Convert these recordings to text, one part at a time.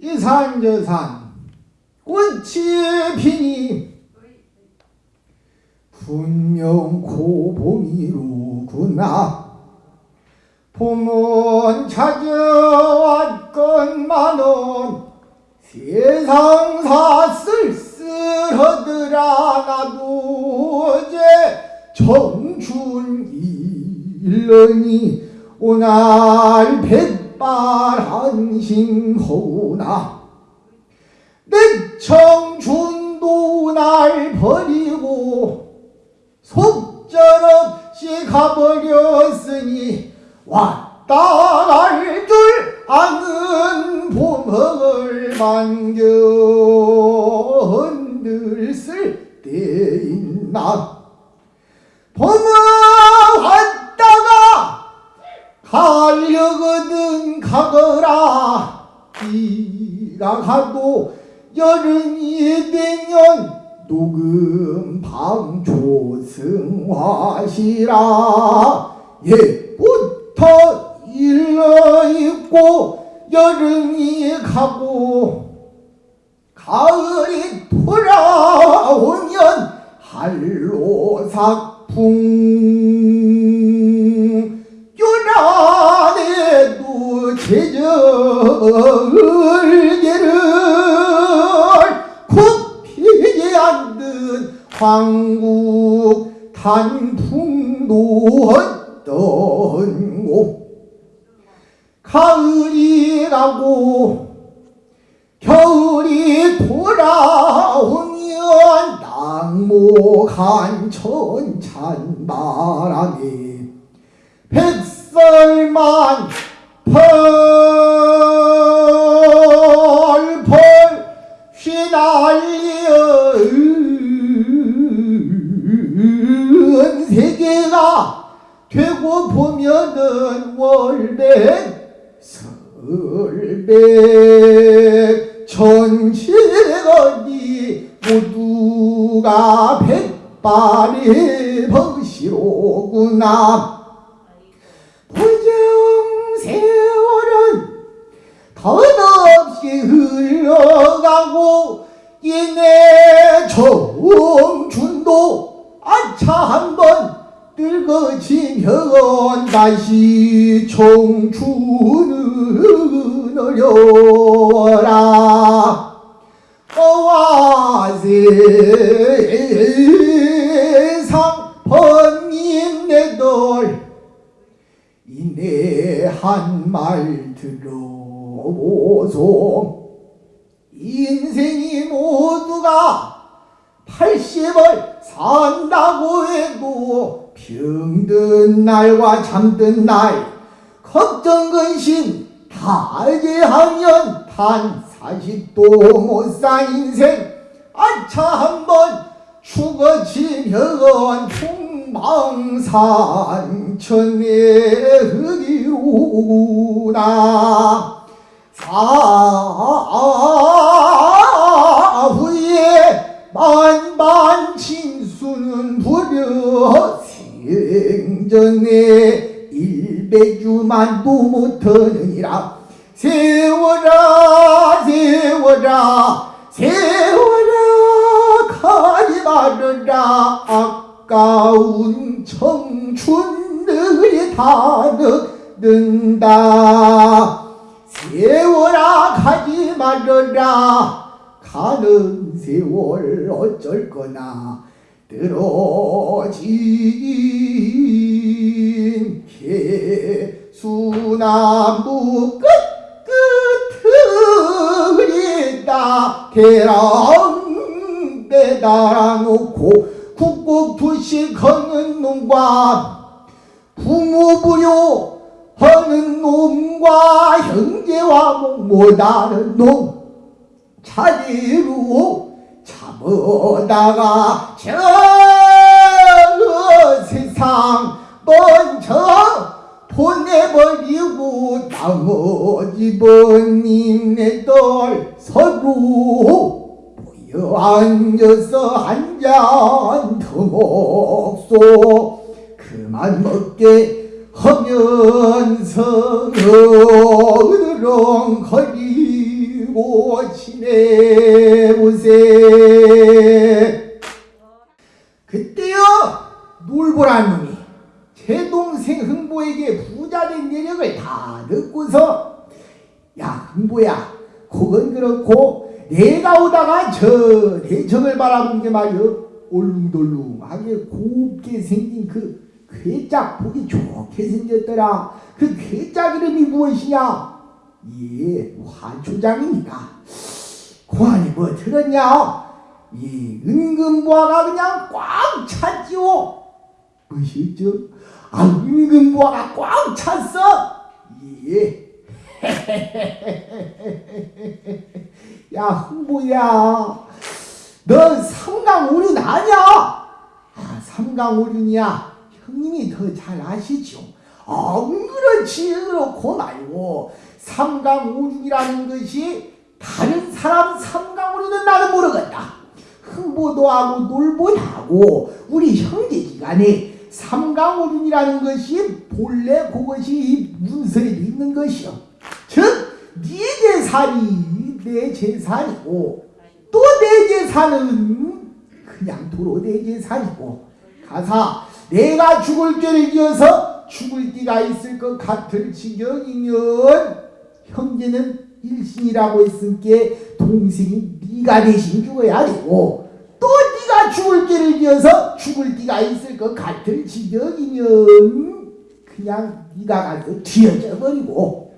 이산저산 꽃이 피니. 분명 고봄이로구나. 봄은 찾아왔건만은 세상사 쓸쓸하더라 나도 어제 청춘 일러니 오날 백 발한심호나. 내 청춘도 날 버리고 속절없이 가버렸으니 왔다 갈 줄 아는 흔들 쓸때 있나 봄은 왔다가 가려거든 가거라. 이가 가도 여름이 되면 녹음 방조승화시라. 예부터 일러있고 여름이 가고 가을이 돌아오면 한로삭풍 제절개를 굽히게 안든 황국 단풍도 어떤고 가을이 가고 겨울이 돌아오면 낙목한 천찬 바람에 백설만 펄펄 세계가 되고 보면은 월백 설백 천칠거리 모두가 백발의 벗이로구나. 부정 세월은 덧 다시 청춘은 어려워라. 어와 세상 번님네들 이내 한 말 들어보소. 인생이 모두가 80을 산다고 해도 병든 날과 잠든 날 걱정 근심 다게 하면 단 40도 못 산 인생 아차 한번 죽어지면 풍망산천의 흙이로구나. 사후에 만 일배주만도 못하느니라. 세워라 세워라 세워라 말아라. 아까운 청춘들이 다 늙는다. 세워라 가지 말아라. 가는 세월 어쩔 거나. 들어진 개수나무 끝끝을 있다. 계란대 달아놓고 국국투시 걷는 놈과 부모부려 하는 놈과 형제와 못하는 놈. 자리로 잡아다가 저 세상 먼저 보내버리고 나머지 번님네들 서로 모여 앉아서 한 잔 더 먹소. 그만 먹게 하면서 어느렁거리 울고 지내보세. 그때요 제 동생 흥보에게 부자된 내력을 다 듣고서 야 흥보야 그건 그렇고 내가 오다가 저 대청을 바라본 게 말이여. 올룽돌룽하게 곱게 생긴 그 괴짝 보기 좋게 생겼더라. 그 괴짝 이름이 무엇이냐? 예 화초장입니다 고안이 뭐 들었냐? 이 은근보화가 그냥 꽉 찼지요. 무엇이었죠 아 은근보화가 꽉 찼어. 예. 야 흥보야. 너 삼강오륜 아냐? 아 삼강오륜이야. 형님이 더 잘 아시죠? 아 그렇지 그렇고 말고. 삼강오륜이라는 것이 다른 사람 삼강오륜은 나는 모르겠다. 흥보도 하고 놀보도 하고. 우리 형제지간에 삼강오륜이라는 것이 본래 그것이 문서에 있는 것이요. 즉 네 재산이 내 재산이고 또 내 재산은 그냥 도로 내 재산이고 가사 내가 죽을 죄를 지어서 죽을 띠가 있을 것 같을 지경이면 형제는 일신이라고 했으니까 동생이 네가 대신 죽어야 되고 죽을 죄를 지어서 죽을 띠가 있을 것 같을 지경이면 그냥 네가 가서 뒤어져 버리고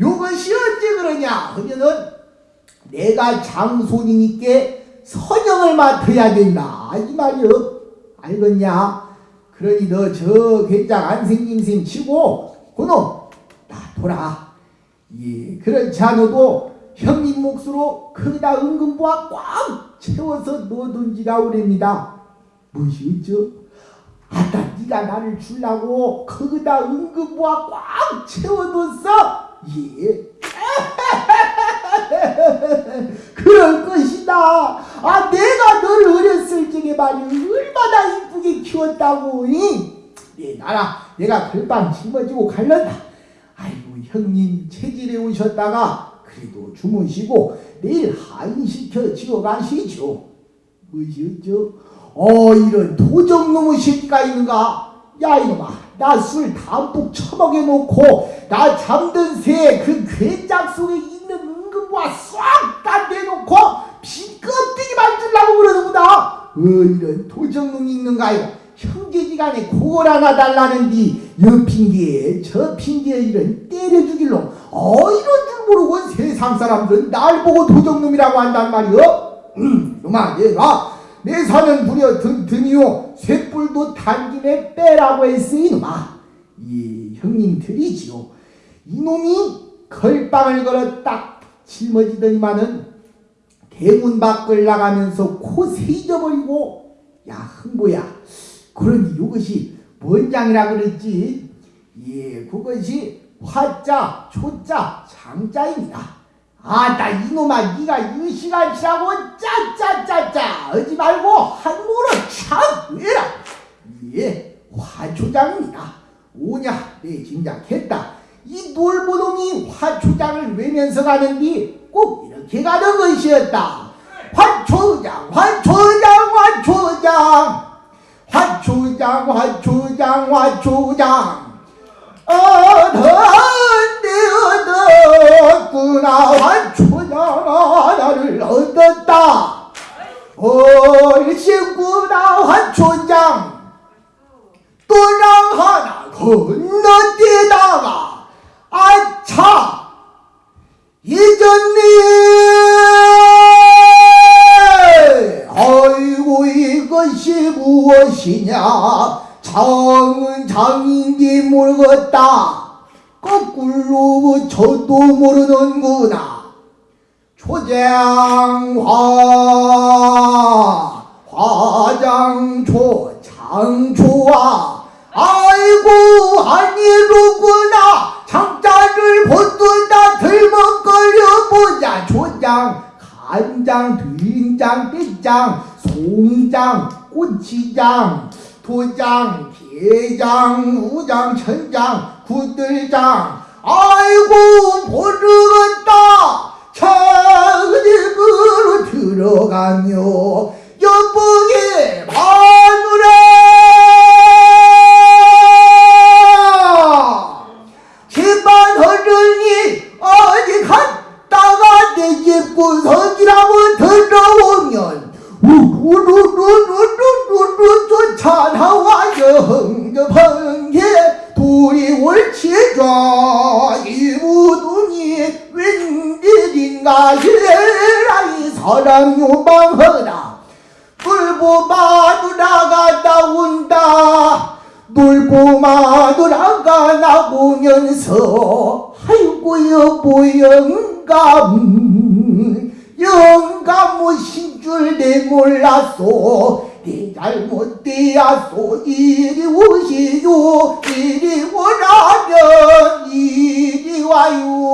요것이 어째 그러냐 하면은 내가 장손이니까 선영을 맡아야 된다. 이 말이여 알겠냐? 그러니 너저 괴짝 안생김쌤 치고 그놈 놔둬라. 예 그렇지 않아도 형님 몫으로 거기다 은근보화 꽉 채워서 넣어둔지라 오랍니다 무엇이 어쩌 아따 네가 나를 주려고 거기다 은근보화 꽉 채워뒀어 예 그럴 것이다. 아 내가 너를 어렸을 적에 말이 얼마나 이쁘게 키웠다고. 이? 네 나라 내가 글방 짊어지고 갈란다. 아이고 형님 체질에 오셨다가 그래도 주무시고 내일 한시켜 지어 가시죠. 무엇이었죠? 어 이런 도적놈의 새끼가 있는가? 야 이놈아 나 술 담뿍 처먹여 놓고 나 잠든 새 그 괴짝 속에 있는 은근과 싹다 내놓고 빈껍데기 만들라고 그러는구나 어 이런 도적놈이 있는가요 형제지간에 그걸 하나 달라는디 여 핑계에 저 핑계에 이런 때려 죽일놈 어 이런 줄 모르고 세상 사람들은 날 보고 도적놈이라고 한단 말이여. 음 놈아 얘가 내 사는 부려 든, 드니요. 쇠뿔도 단김에 빼라고 했으니 놈아. 이 형님들이지요. 이놈이 걸빵을 걸어 딱 짊어지더니만은 대문 밖을 나가면서 코 세잊어버리고 야 흥보야. 그러니 이것이 뭔 장이라 그랬지? 예 그것이 화자 초자 장자입니다 아나 이놈아 네가 이 시간치라고 짜짜짜짜. 하지 말고 한국으로 참 외라. 예 화초장입니다. 오냐 내 짐작했다. 이 놀보놈이 화초장을 외면서 가는디 꼭 이렇게 가는 것이었다. 화초장 화초장 화초장. 화초장 화초장 화초장. 어떤데 얻었구나. 화초장 하나를 얻었다. 얼씨구나 화초장. 또랑 하나 건너뛰다가 아차 잊었네 아이고 이것이 무엇이냐? 장은 장인지 모르겠다 거꾸로 저도 모르는구나. 초장화 화장초 장초와 아이고 아니로구나 장자를 보두다 들먹거려 보자. 초장 간장 된장 떼장 송장 꼬치장 도장 게장 우장 천장 구들장 아이고 모르겠다. 차집으로 들어가며 둘이 옳지가 이 무등이 웬일인가? 이라 이 사람 요망하라. 놀보 마누라가 나온다. 놀보 마누라가 나오면서 아이고 여보 영감. 영감이신 줄내 몰랐소 내 잘못되었소 이리 오시오 이리 오라면 이리 와요